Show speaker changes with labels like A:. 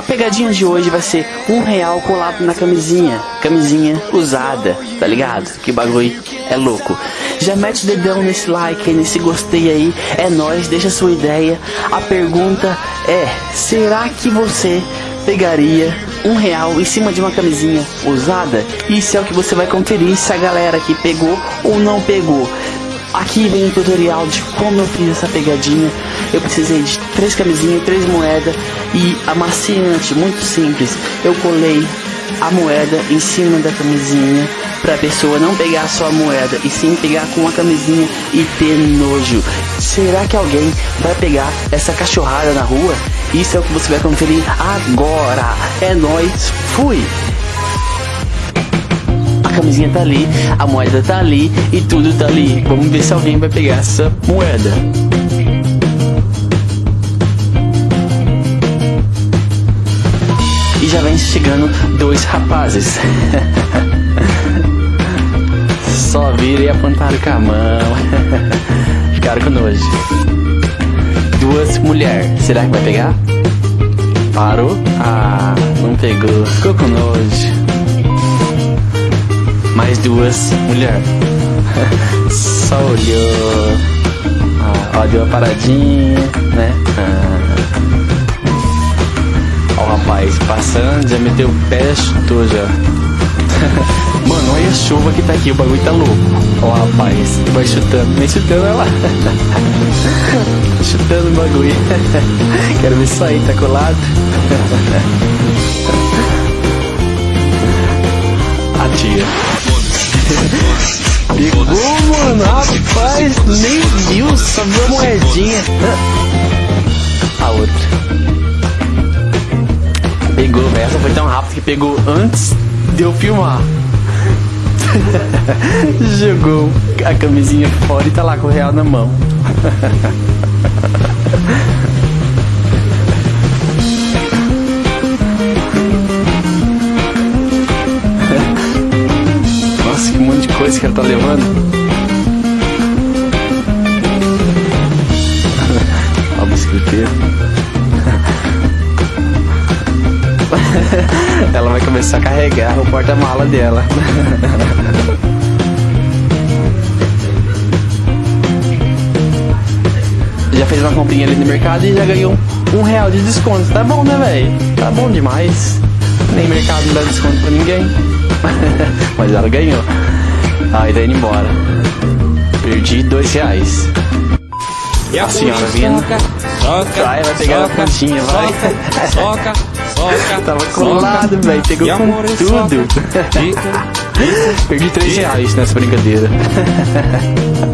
A: A pegadinha de hoje vai ser um real colado na camisinha. Camisinha usada, tá ligado? Que bagulho é louco. Já mete o dedão nesse like nesse gostei aí. É nóis, deixa sua ideia. A pergunta é: será que você pegaria um real em cima de uma camisinha usada? Isso é o que você vai conferir se a galera aqui pegou ou não pegou. Aqui vem o tutorial de como eu fiz essa pegadinha. Eu precisei de três camisinhas, três moedas e amaciante, muito simples. Eu colei a moeda em cima da camisinha para a pessoa não pegar só a moeda e sim pegar com a camisinha e ter nojo. Será que alguém vai pegar essa cachorrada na rua? Isso é o que você vai conferir agora. É nós, fui camisinha tá ali, a moeda tá ali e tudo tá ali. Vamos ver se alguém vai pegar essa moeda. E já vem chegando dois rapazes. Só viram e apontaram com a mão. Ficaram com nojo. Duas mulheres. Será que vai pegar? Parou? Ah, não pegou. Ficou com nojo duas mulheres. Só olhou. Ah, deu uma paradinha, né? Ah. Ó o rapaz passando, já meteu o pé, chutou já. Mano, olha a chuva que tá aqui, o bagulho tá louco. Ó rapaz, vai chutando, vem chutando ela. chutando o bagulho. Quero ver aí, tá colado. A tia. Pegou, mano, rapaz, nem viu, só viu a moedinha. A outra. Pegou, essa foi tão rápido que pegou antes de eu filmar. Jogou a camisinha fora e tá lá com o real na mão. que ela tá levando. a bicicleteira. ela vai começar a carregar o porta-mala dela. já fez uma comprinha ali no mercado e já ganhou um real de desconto. Tá bom, né, velho? Tá bom demais. Nem mercado não dá desconto pra ninguém. Mas ela ganhou. Aí tá indo embora. Perdi dois reais. E a, senhora vindo. Soca, vai, vai pegar soca, a pontinha, vai. Soca, soca, Tava colado, velho. Pegou com amor, tudo. Fica, fica, Perdi três reais nessa brincadeira.